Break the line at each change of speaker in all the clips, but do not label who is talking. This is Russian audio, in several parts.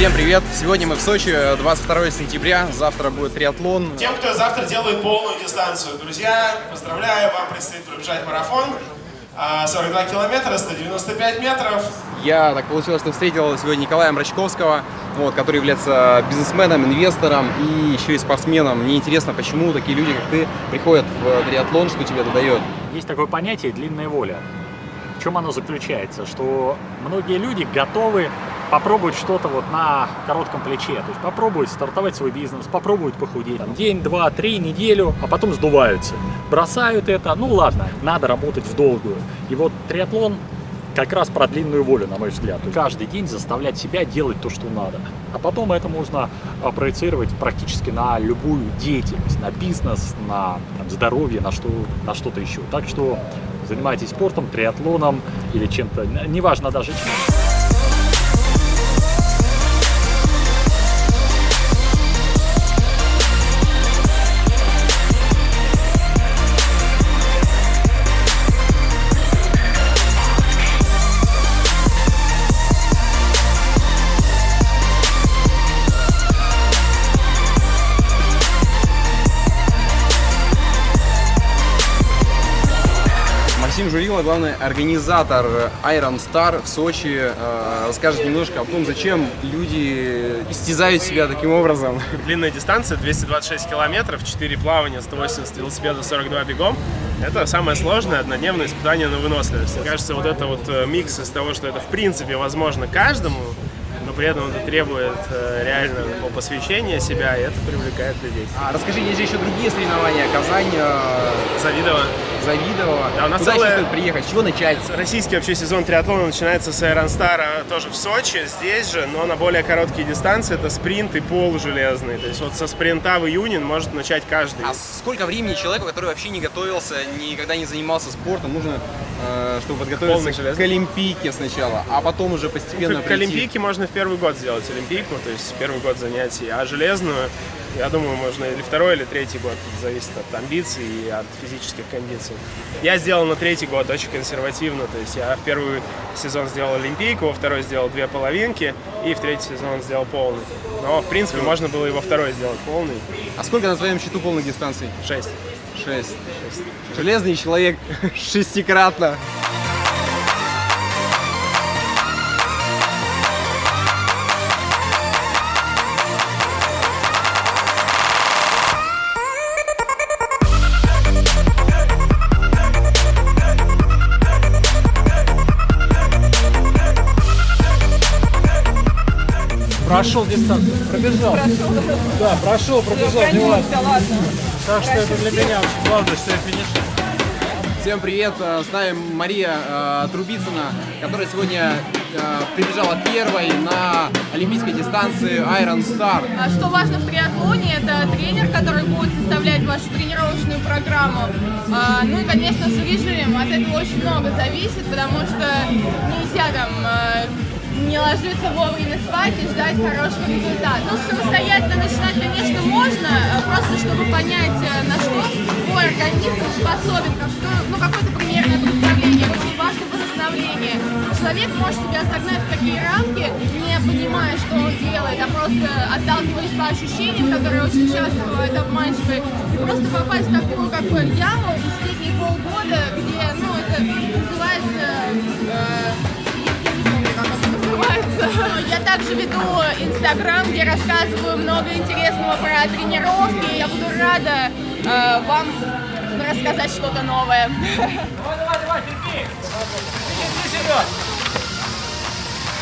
Всем привет! Сегодня мы в Сочи, 22 сентября, завтра будет триатлон.
Тем, кто завтра делает полную дистанцию, друзья, поздравляю, вам предстоит пробежать марафон. А, 42 километра, 195 метров.
Я так получилось, что встретил сегодня Николая Мрачковского, вот, который является бизнесменом, инвестором и еще и спортсменом. Мне интересно, почему такие люди, как ты, приходят в триатлон, что тебе это дает?
Есть такое понятие «длинная воля». Чем оно заключается? Что многие люди готовы попробовать что-то вот на коротком плече. То есть попробовать стартовать свой бизнес, попробовать похудеть. Там, день, два, три, неделю, а потом сдуваются. Бросают это, ну ладно, надо работать в долгую. И вот триатлон как раз про длинную волю, на мой взгляд. Каждый день заставлять себя делать то, что надо. А потом это можно а, проецировать практически на любую деятельность, на бизнес, на там, здоровье, на что-то на что еще. Так что занимайтесь спортом, триатлоном или чем-то, неважно даже чем.
Журила, главный организатор Iron Star в Сочи, э, расскажет немножко о том, зачем люди истязают себя таким образом.
Длинная дистанция, 226 километров, 4 плавания, 180 велосипеда, 42 бегом. Это самое сложное однодневное испытание на выносливость. Мне кажется, вот это вот э, микс из того, что это в принципе возможно каждому, но при этом это требует э, реально посвящения себя, и это привлекает людей.
А расскажи, есть же еще другие соревнования, Казань, э,
Завидово.
Завидово.
Да, у нас
Куда
целая-
стоит приехать, с чего начать?
Российский вообще сезон триатлона начинается с Iron Star а, тоже в Сочи, здесь же, но на более короткие дистанции. Это спринт и пол железный. То есть вот со спринта в июне может начать каждый.
А сколько времени человеку, который вообще не готовился, никогда не занимался спортом, нужно, э, чтобы подготовиться к
железный.
Олимпийке сначала, а потом уже постепенно
К
прийти?
Олимпийке можно в первый год сделать Олимпийку, то есть первый год занятий, а железную, я думаю, можно или второй, или третий год, Это зависит от амбиций и от физических кондиций. Я сделал на третий год очень консервативно, то есть я в первый сезон сделал Олимпийку, во второй сделал две половинки, и в третий сезон сделал полный. Но, в принципе, можно было и во второй сделать полный.
А сколько на твоем счету полных дистанций?
Шесть.
Шесть. Железный человек шестикратно.
Прошел дистанцию, пробежал. Да, прошел, пробежал, не важно. Так что это для меня очень главное, что я финишировал.
Всем привет, э, с нами Мария э, Трубицына, которая сегодня э, прибежала первой на олимпийской дистанции Iron Star.
А Что важно в триатлоне, это тренер, который будет составлять вашу тренировочную программу. А, Ну и, конечно же, режим. От этого очень много зависит, потому что нельзя там э, не ложиться вовремя спать и ждать хорошего результата. Ну, самостоятельно начинать, конечно, можно, э, просто чтобы понять, э, на что твой организм способен, как что, ну, какое-то примерное представление. Очень важно восстановление. Человек может себя загнать в такие рамки, не понимая, что он делает, а просто отталкиваясь по ощущениям, которые очень часто бывают обманчивые, и просто попасть в такую как яму и сидеть полгода, где, ну, это Я также веду Инстаграм, где рассказываю много интересного про тренировки. Я буду рада э, вам рассказать что-то новое.
Давай, давай, давай, терпи. Вперед.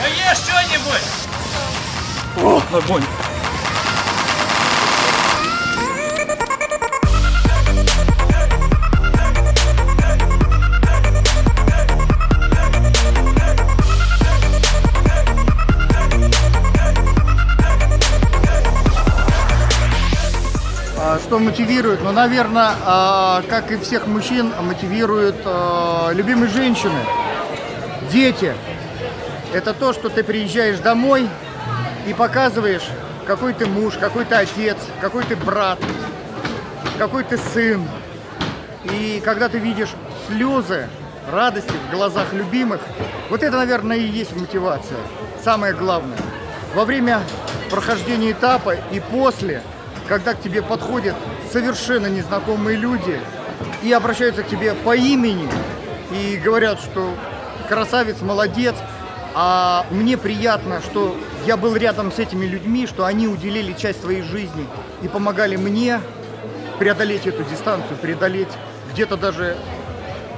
Да ешь что-нибудь.
О, огонь!
Что мотивирует? Ну, наверное, а, как и всех мужчин, мотивируют а, любимые женщины, дети. Это то, что ты приезжаешь домой и показываешь, какой ты муж, какой ты отец, какой ты брат, какой ты сын. И когда ты видишь слезы радости в глазах любимых, вот это, наверное, и есть мотивация. Самое главное. во время прохождения этапа и после, когда к тебе подходят совершенно незнакомые люди и обращаются к тебе по имени и говорят, что красавец, молодец, а мне приятно, что я был рядом с этими людьми, что они уделили часть своей жизни и помогали мне преодолеть эту дистанцию, преодолеть где-то даже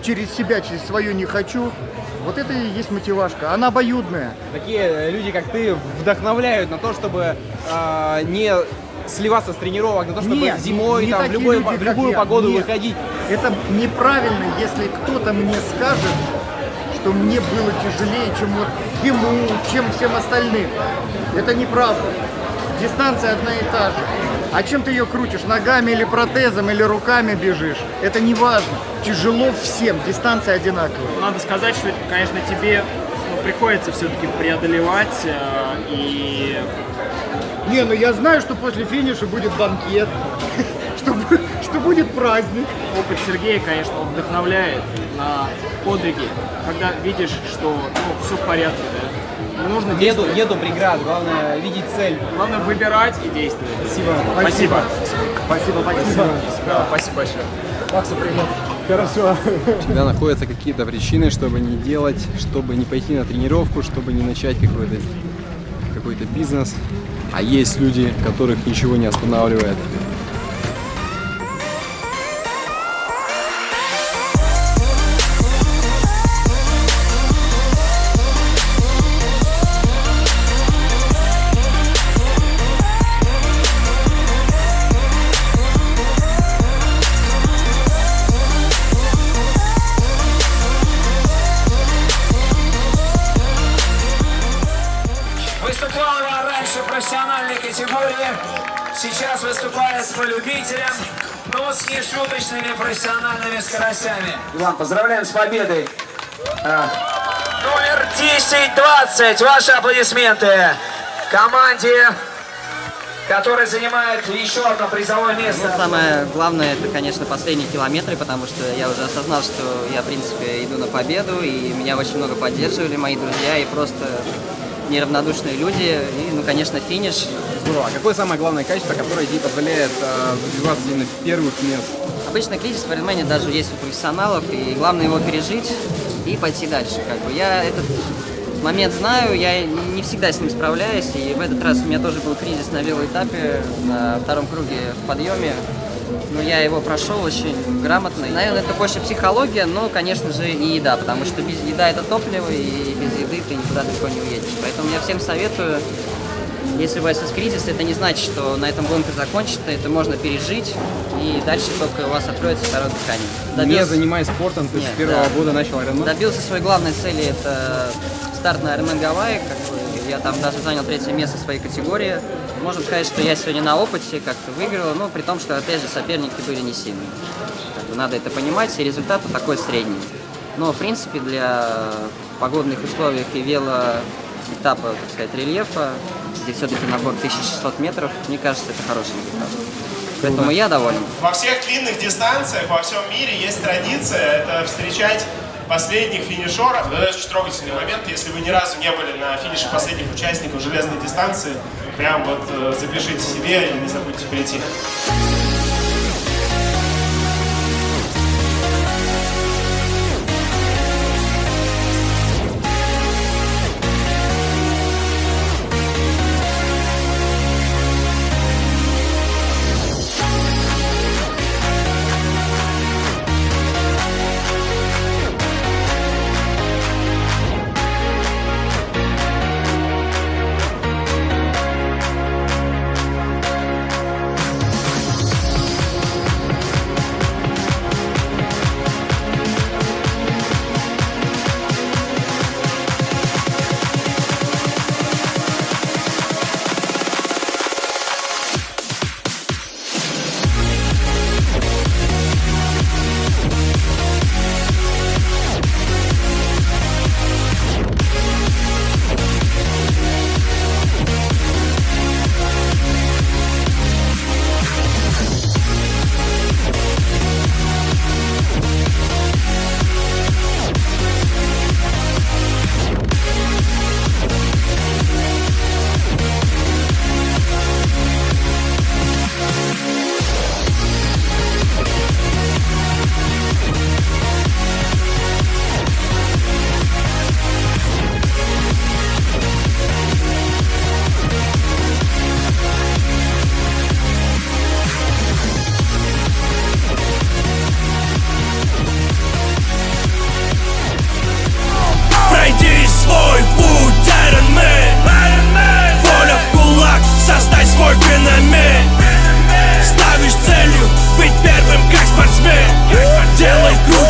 через себя, через свое не хочу. Вот это и есть мотивашка. Она обоюдная.
Такие э, люди, как ты, вдохновляют на то, чтобы э, не сливаться с тренировок, на то, чтобы
Нет,
зимой,
не
там, в, любой,
люди,
в любую погоду
Нет.
выходить.
Это неправильно, если кто-то мне скажет, что мне было тяжелее, чем вот ему, чем всем остальным. Это неправда. Дистанция одна и та же. А чем ты ее крутишь? Ногами или протезом, или руками бежишь? Это не важно. Тяжело всем, дистанция одинаковая.
Надо сказать, что, конечно, тебе ну, приходится все-таки преодолевать э, и
Не, ну я знаю, что после финиша будет банкет, что, что будет праздник.
опыт Сергея, конечно, он вдохновляет на подвиги, когда видишь, что ну, все в порядке, да. Не нужно
Нету, нету преград, главное видеть цель.
Главное выбирать и действовать.
Спасибо.
Спасибо. Спасибо, спасибо.
Да, спасибо большое.
Всегда находятся какие-то причины, чтобы не делать, чтобы не пойти на тренировку, чтобы не начать какой-то какой-то бизнес. А есть люди, которых ничего не останавливает.
Выступала раньше в профессиональной категории, сейчас выступает по любителям, но с нешуточными профессиональными скоростями. Иван, поздравляем с победой. А, Номер 10-20, ваши аплодисменты команде, которая занимает еще одно призовое место.
Ну, самое главное, это, конечно, последние километры, потому что я уже осознал, что я, в принципе, иду на победу, и меня очень много поддерживали мои друзья и просто неравнодушные люди. И, ну, конечно, финиш.
Здорово. А какое самое главное качество, которое тебе позволяет э, добиваться именно первых мест?
Обычно кризис в Ironman даже есть у профессионалов, и главное его пережить и пойти дальше. Как бы. Я этот момент знаю, я не всегда с ним справляюсь, и в этот раз у меня тоже был кризис на велоэтапе, на втором круге в подъеме. Но я его прошел очень грамотно. Наверное, это больше психология, но, конечно же, и еда, потому что без еда это топливо, и без еды ты никуда далеко не уедешь. Поэтому я всем советую, если у вас есть кризис, это не значит, что на этом гонка закончится, это можно пережить, и дальше только у вас откроется второе дыхание.
Не
Добился-
занимаясь спортом, ты
Нет,
с первого
да.
года начал Ironman?
Добился своей главной цели, это старт на Ironman Гавайи, как бы я там даже занял третье место в своей категории. Можно сказать, что я сегодня на опыте как-то выиграл, но при том, что, опять же, соперники были не сильные. Как бы надо это понимать, и результат такой средний. Но, в принципе, для погодных условий и велоэтапа, так сказать, рельефа, где все-таки набор 1600 метров, мне кажется, это хороший результат. Поэтому я доволен.
Во всех длинных дистанциях во всем мире есть традиция это встречать последних финишеров. Это очень трогательный момент. Если вы ни разу не были на финише последних участников железной дистанции, прям вот э, запишите себе и не забудьте прийти.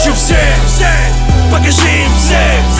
Хочу всех, всех, покажи им всех